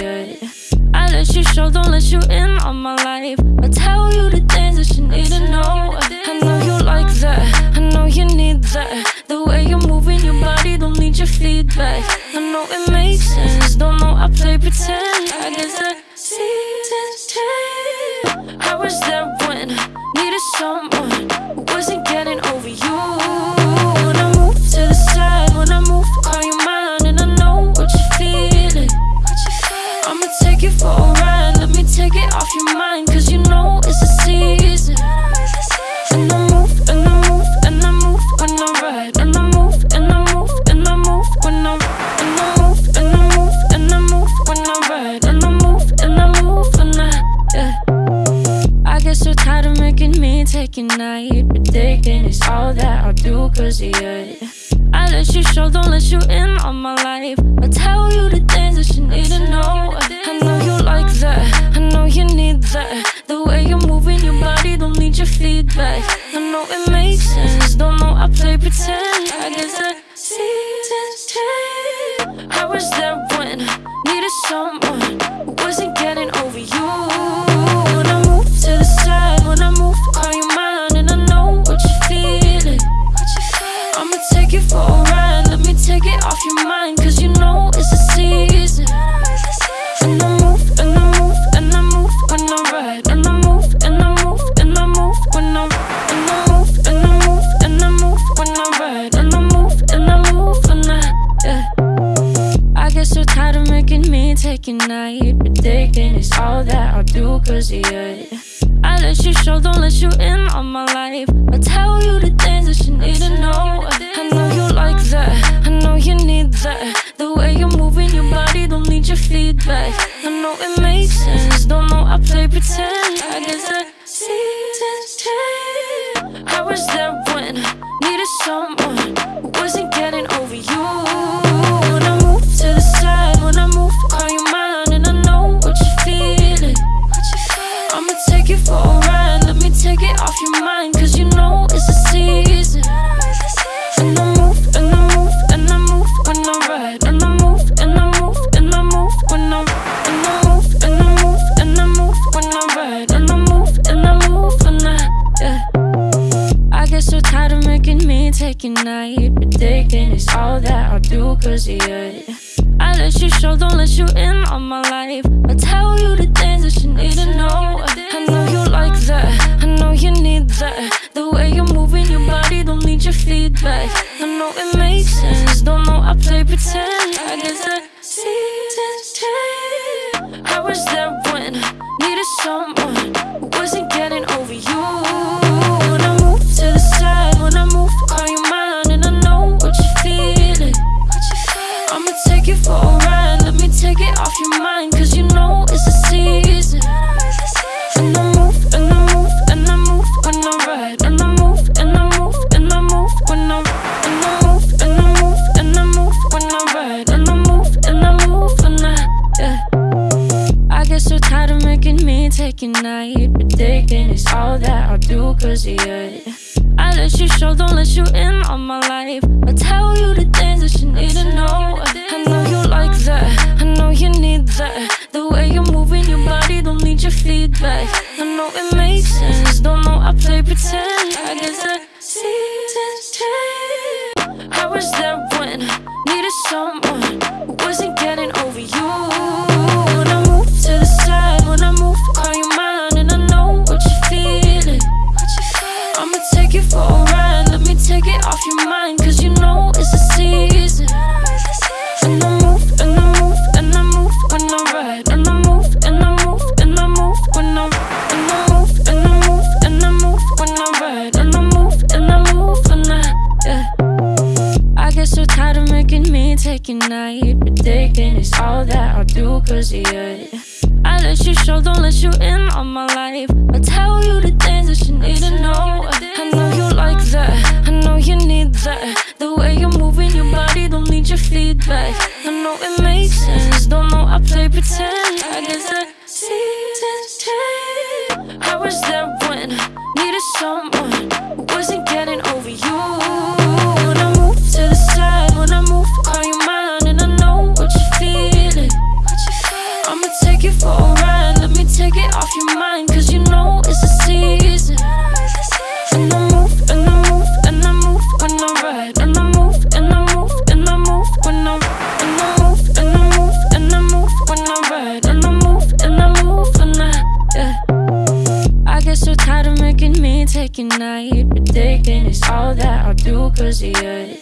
do cause of you. I let you show, don't let you in on my life. I tell you the things that you need to know. I know you like that, I know you need that. The way you're moving your body, don't need your feedback. I know it makes sense, don't know I play pretend. I guess cause yeah. I let you show, don't let you in on my life. I tell you the things that you need to know night, predicting it's all that I'll do cause you. I let you show, don't let you in on my life. I tell you the things that you need to know. I know you like that, I know you need that. The way you're moving your body, don't need your feedback. I know it makes sense, don't know I play pretend. I guess the a night, predicting it's all that I'll do cause of you. I let you show, don't let you in on my life. I tell you the things that you need to know. I know you like that, I know you need that. The way you're moving your body, don't need your feedback. I know it makes sense, don't know I play pretend. I guess the a night, predicting it's all that I'll do cause of you. I let you show, don't let you in on my life. I tell you the things that you need to know. I know you like that, I know you need that. The way you're moving your body, don't need your feedback. I know it makes sense, don't know I play pretend. I guess the let you show, don't let you in on my life. I tell you the things that you need to know. I know you like that, I know you need that. The way you're moving your body, don't need your feedback. I know it makes sense, don't know I play pretend. I guess the seasons change. I was there when needed someone night, but taking is all that I'll do cause of you.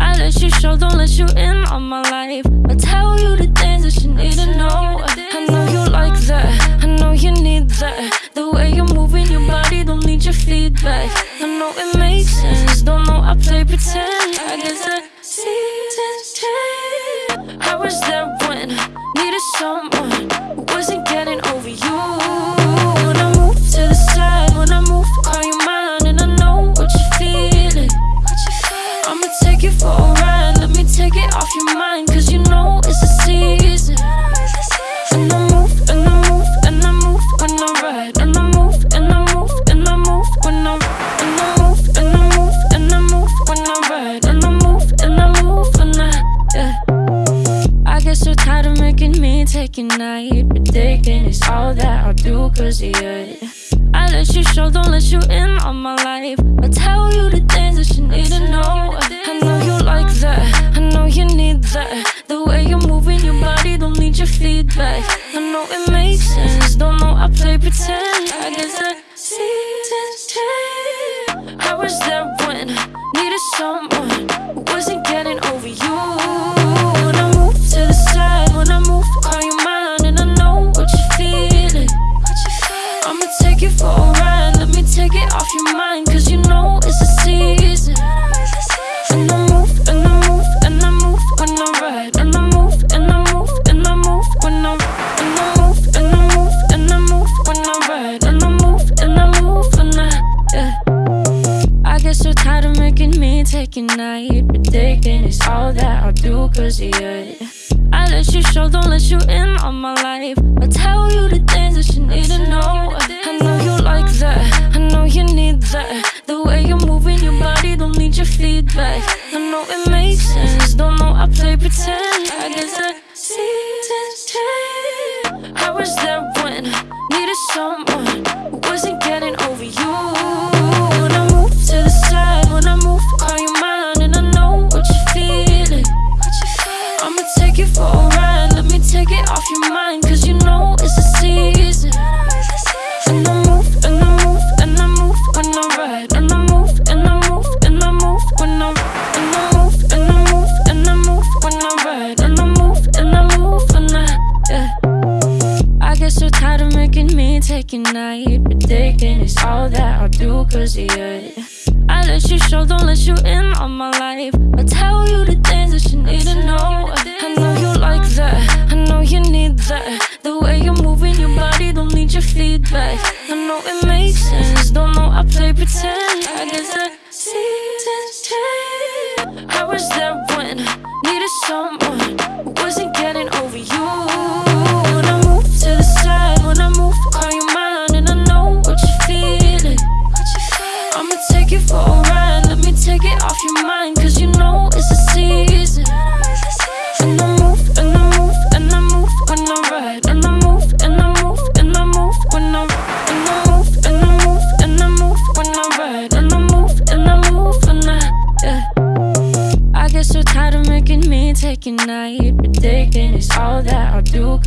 I let you show, don't let you in on my life. I tell you the things that you need to know. I know you like that, I know you need that. The way you're moving your body, don't need your feedback. I know it makes sense, don't know I play pretend. I guess the seasons change. I was night, taking is all that I'll do cause you. I let you show, don't let you in on my life. I tell you the things that you need to know. I know you like that, tired of making me take a night, taking is all that I'll do cause you. I let you show, don't let you in on my life. I tell you the things that you need to know. I know you like that, I know you need that. The way you're moving your body, don't need your feedback. I know it makes sense, don't know I play pretend. I guess the seasons change. I was there when needed someone take you for a ride, let me take it off your mind, cause you know it's a season. And I move, and I move, and I move when I ride, and I move, and I move, and I move when I, and I move, and I move, and I move when I ride, and I move, and I move when I, yeah. I get so tired of making me take a night, taking is all that I'll do cause of. I let you show, don't let you in on my life. I tell you the things that you need to know. I know you like that, I know you need that. The way you're moving your body, don't need your feedback. I know it makes sense, don't know I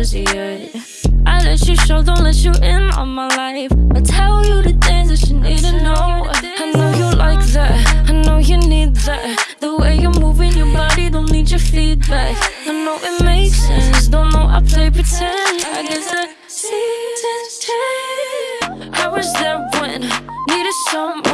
You. I let you show, don't let you in on my life. I tell you the things that you need to know. I know you like that, I know you need that. The way you're moving your body, don't need your feedback. I know it makes sense, don't know I play pretend. I guess the seasons change. I was there when needed someone